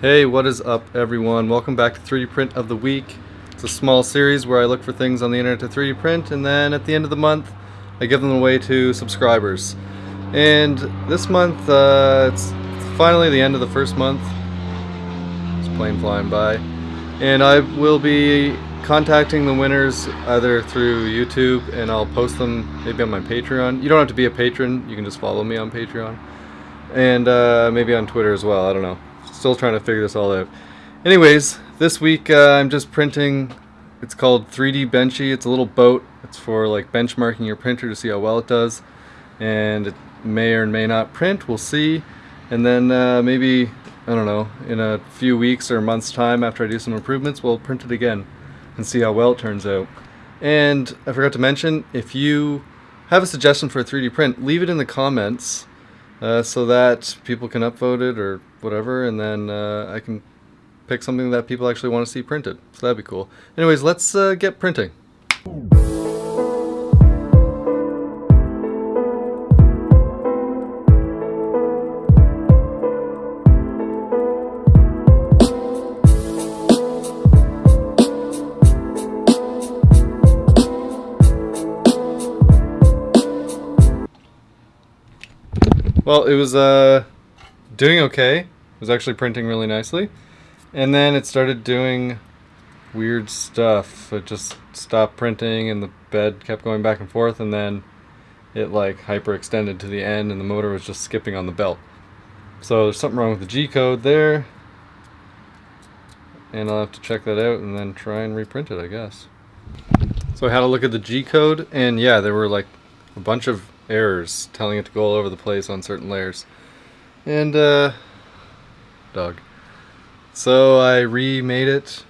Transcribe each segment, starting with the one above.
Hey, what is up everyone? Welcome back to 3D Print of the Week. It's a small series where I look for things on the internet to 3D print and then at the end of the month I give them away to subscribers. And this month, uh, it's finally the end of the first month. It's plane flying by. And I will be contacting the winners either through YouTube and I'll post them maybe on my Patreon. You don't have to be a patron, you can just follow me on Patreon. And uh, maybe on Twitter as well, I don't know. Still trying to figure this all out. Anyways, this week uh, I'm just printing, it's called 3D Benchy. It's a little boat. It's for like benchmarking your printer to see how well it does. And it may or may not print, we'll see. And then uh, maybe, I don't know, in a few weeks or months time after I do some improvements, we'll print it again and see how well it turns out. And I forgot to mention, if you have a suggestion for a 3D print, leave it in the comments uh, so that people can upvote it or whatever, and then uh, I can pick something that people actually want to see printed. So that'd be cool. Anyways, let's uh, get printing. Well, it was uh, doing okay. It was actually printing really nicely. And then it started doing weird stuff. It just stopped printing and the bed kept going back and forth and then it like hyperextended to the end and the motor was just skipping on the belt. So there's something wrong with the G-code there. And I'll have to check that out and then try and reprint it, I guess. So I had a look at the G-code and yeah, there were like a bunch of errors telling it to go all over the place on certain layers. And, uh, dog. So I remade it,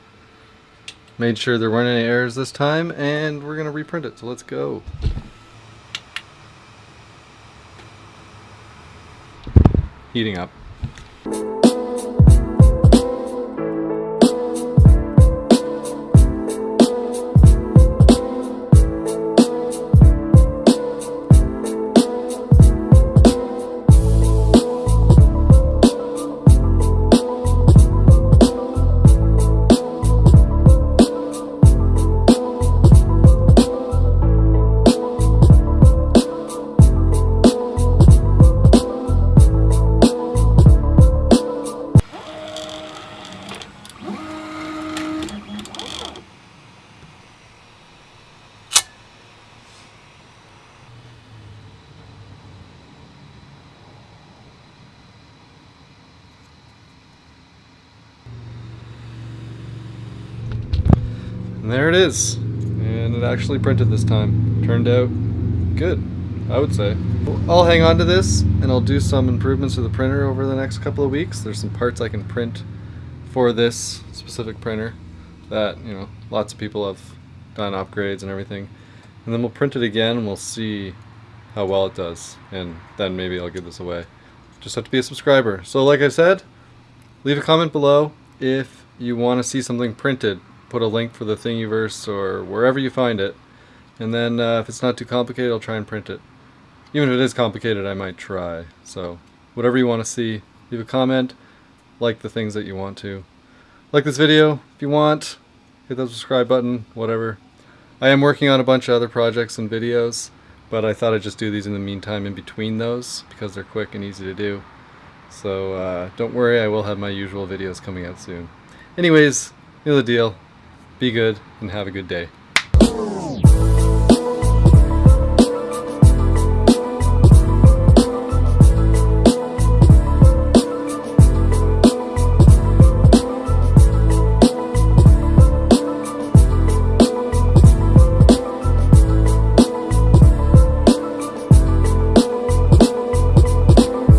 made sure there weren't any errors this time, and we're going to reprint it. So let's go. Heating up. And there it is. And it actually printed this time. Turned out good, I would say. I'll hang on to this and I'll do some improvements to the printer over the next couple of weeks. There's some parts I can print for this specific printer that, you know, lots of people have done upgrades and everything. And then we'll print it again and we'll see how well it does. And then maybe I'll give this away. Just have to be a subscriber. So like I said, leave a comment below if you want to see something printed put a link for the Thingiverse or wherever you find it. And then uh, if it's not too complicated, I'll try and print it. Even if it is complicated, I might try. So whatever you want to see, leave a comment, like the things that you want to. Like this video if you want, hit that subscribe button, whatever. I am working on a bunch of other projects and videos, but I thought I'd just do these in the meantime in between those because they're quick and easy to do. So uh, don't worry, I will have my usual videos coming out soon. Anyways, you know the deal. Be good and have a good day.